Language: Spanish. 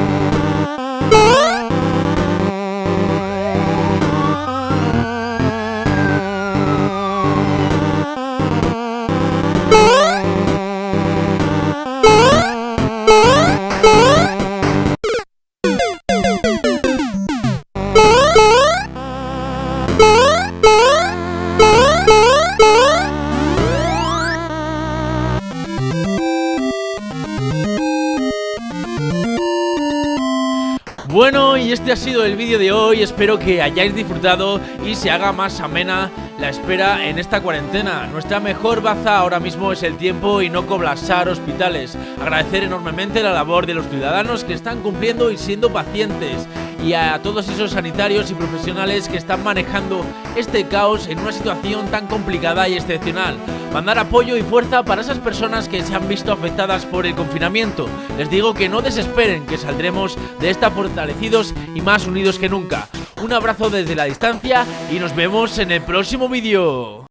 Bye. Bueno, y este ha sido el vídeo de hoy, espero que hayáis disfrutado y se haga más amena la espera en esta cuarentena. Nuestra mejor baza ahora mismo es el tiempo y no colapsar hospitales. Agradecer enormemente la labor de los ciudadanos que están cumpliendo y siendo pacientes y a todos esos sanitarios y profesionales que están manejando este caos en una situación tan complicada y excepcional. Mandar apoyo y fuerza para esas personas que se han visto afectadas por el confinamiento. Les digo que no desesperen, que saldremos de esta fortalecidos y más unidos que nunca. Un abrazo desde la distancia y nos vemos en el próximo vídeo.